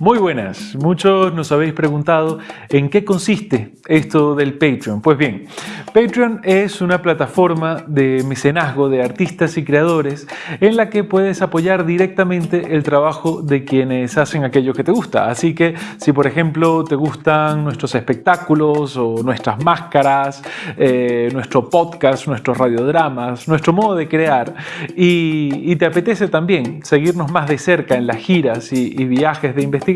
Muy buenas, muchos nos habéis preguntado en qué consiste esto del Patreon. Pues bien, Patreon es una plataforma de mecenazgo de artistas y creadores en la que puedes apoyar directamente el trabajo de quienes hacen aquello que te gusta. Así que si por ejemplo te gustan nuestros espectáculos o nuestras máscaras, eh, nuestro podcast, nuestros radiodramas, nuestro modo de crear y, te apetece también seguirnos más de cerca en las giras y, y viajes de investigación,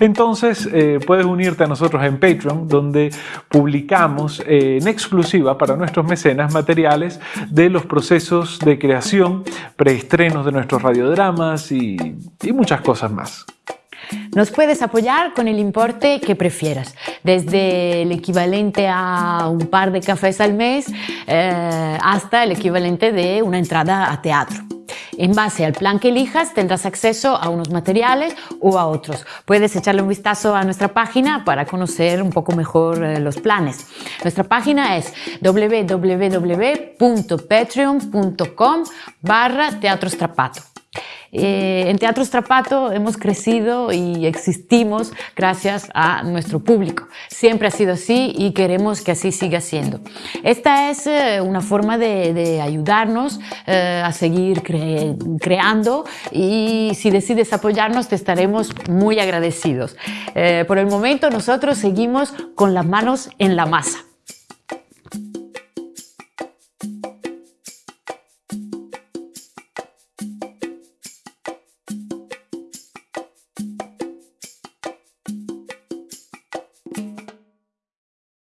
entonces eh, puedes unirte a nosotros en Patreon, donde publicamos eh, en exclusiva para nuestros mecenas materiales de los procesos de creación, preestrenos de nuestros radiodramas y, muchas cosas más. Nos puedes apoyar con el importe que prefieras, desde el equivalente a un par de cafés al mes eh, hasta el equivalente de una entrada a teatro. En base al plan que elijas tendrás acceso a unos materiales o a otros. Puedes echarle un vistazo a nuestra página para conocer un poco mejor eh, los planes. Nuestra página es www.patreon.com barra Teatro Strapato. Eh, en Teatro Strapato hemos crecido y existimos gracias a nuestro público. Siempre ha sido así y queremos que así siga siendo. Esta es eh, una forma de, ayudarnos eh, a seguir creando y si decides apoyarnos te estaremos muy agradecidos. por el momento nosotros seguimos con las manos en la masa.